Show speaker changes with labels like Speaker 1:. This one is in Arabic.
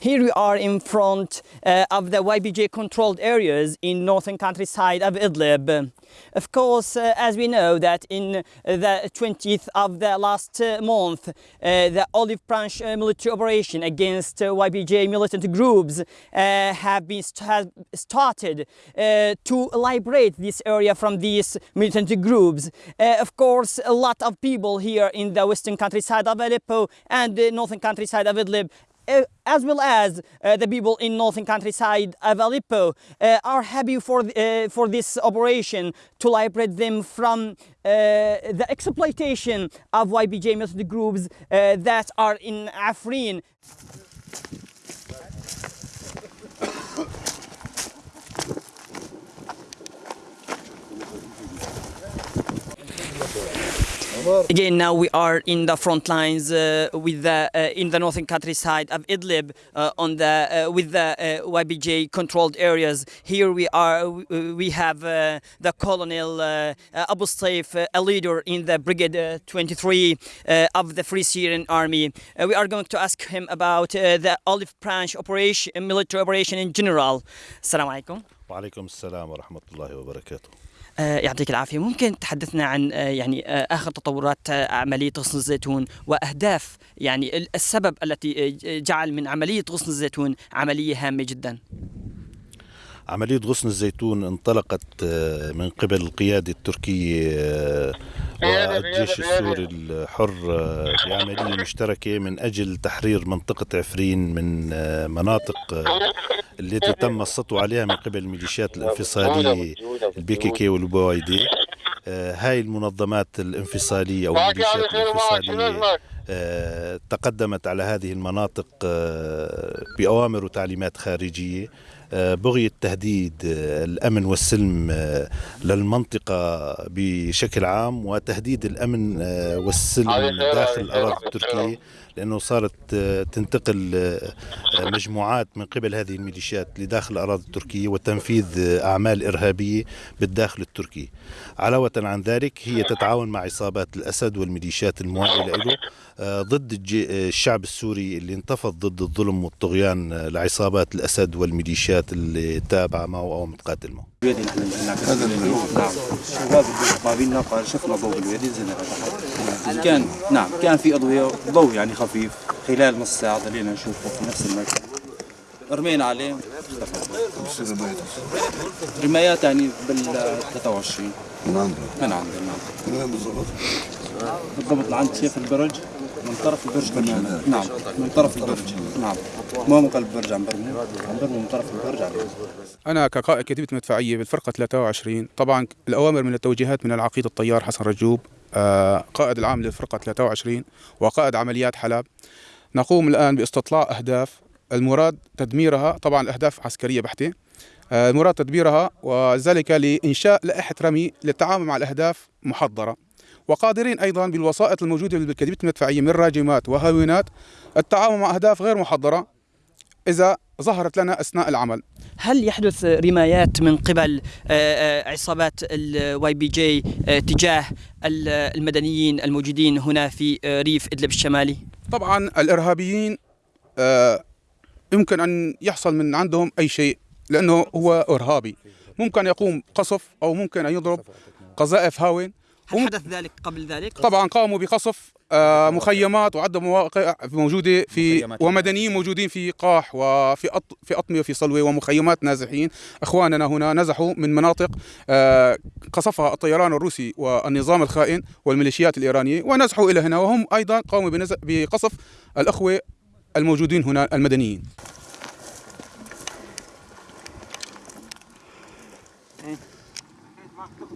Speaker 1: Here we are in front uh, of the YBJ controlled areas in northern countryside of Idlib. Of course, uh, as we know that in the 20th of the last uh, month, uh, the Olive Branch uh, military operation against uh, YBJ militant groups have been st- started to liberate this area from these militant groups. Of course, a lot of people here in the western countryside of Aleppo and the northern countryside of Idlib as well as uh, the people in northern countryside of Aleppo uh, are happy for uh, for this operation to liberate them from uh, the exploitation of YBJ militant groups uh, that are in Afrin. Again, now we are in the front lines uh, with the, uh, in the northern countryside of Idlib uh, on the, uh, with the uh, YPG controlled areas. Here we are, uh, we have the Colonel Abu Saif, a leader in the Brigade 23 of the Free Syrian Army. we are going to ask him about the Olive Branch operation, military operation in general. Assalamu alaikum.
Speaker 2: Wa alaikum assalam wa rahmatullahi
Speaker 1: wa barakatuh. يعطيك العافية. ممكن تحدثنا عن آه، يعني آه، آخر تطورات آه، عملية غصن الزيتون وأهداف يعني ال- السبب التي آه، جعل من عملية غصن الزيتون عملية هامة جدا.
Speaker 2: عملية غصن الزيتون انطلقت آه، من قبل القيادة التركية آه، والجيش السوري الحر آه، بعملية مشتركة من أجل تحرير منطقة عفرين من آه، مناطق آه، التي تم السطو عليها من قبل الميليشيات الانفصالية ال PKK وال PYD هاي المنظمات الانفصالية أو الميليشيات الانفصالية تقدمت على هذه المناطق بأوامر وتعليمات خارجية. بغية تهديد آه، الأمن والسلم آه، للمنطقة بشكل عام وتهديد الأمن آه، والسلم داخل الأراضي التركية لأنه صارت آه، تنتقل آه، آه، مجموعات من قبل هذه الميليشيات لداخل الأراضي التركية وتنفيذ آه، أعمال إرهابية بالداخل التركي. علاوة عن ذلك هي تتعاون مع عصابات الأسد والميليشيات الموالية له آه، ضد آه، الشعب السوري اللي انتفض ضد الظلم والطغيان آه، لعصابات الأسد والميليشيات. اللي تابعة معه أو متقاتل معه.
Speaker 3: نعم الشباب ما بينا قال شفنا ضوء بالوادي كان نعم كان في أضوية ضوء يعني خفيف خلال نص ساعة ضلينا نشوفه في نفس المكان. رمينا عليه. رمايات يعني بال 23
Speaker 4: من عندنا.
Speaker 3: من عندنا. نعم
Speaker 4: بالضبط؟
Speaker 3: بالضبط عند شايف البرج. من طرف البرج نعم. من طرف البرج نعم. من قلب البرج عم برمي عم برمي من طرف البرج عليه
Speaker 5: أنا كقائد كتيبة مدفعية بالفرقة 23 طبعا الأوامر من التوجيهات من العقيد الطيار حسن رجوب آه، قائد العام للفرقة 23 وقائد عمليات حلب. نقوم الآن باستطلاع أهداف. المراد تدميرها طبعا الأهداف عسكرية بحتة. آه، المراد تدميرها وذلك لإنشاء لائحة رمي للتعامل مع الأهداف محضرة. وقادرين أيضا بالوسائط الموجودة بالكتيبة المدفعية من راجمات وهاوينات. التعامل مع أهداف غير محضرة إذا ظهرت لنا أثناء العمل.
Speaker 1: هل يحدث رمايات من قبل آه، آه، عصابات ال YPG آه، تجاه ال- المدنيين الموجودين هنا في ريف إدلب الشمالي؟
Speaker 5: طبعا الإرهابيين آه، يمكن أن يحصل من عندهم أي شيء لأنه هو إرهابي. ممكن يقوم قصف أو ممكن أن يضرب قذائف هاون
Speaker 1: هل حدث ذلك قبل ذلك؟
Speaker 5: طبعا قاموا بقصف آه، مخيمات وعدة مواقع موجودة في ومدنيين موجودين في قاح وفي أط في أطمية وفي صلوة ومخيمات نازحين. إخواننا هنا نزحوا من مناطق آه، قصفها الطيران الروسي والنظام الخائن والميليشيات الإيرانية ونزحوا إلى هنا. وهم أيضا قاموا بنز- بقصف الأخوة الموجودين هنا المدنيين. macht doch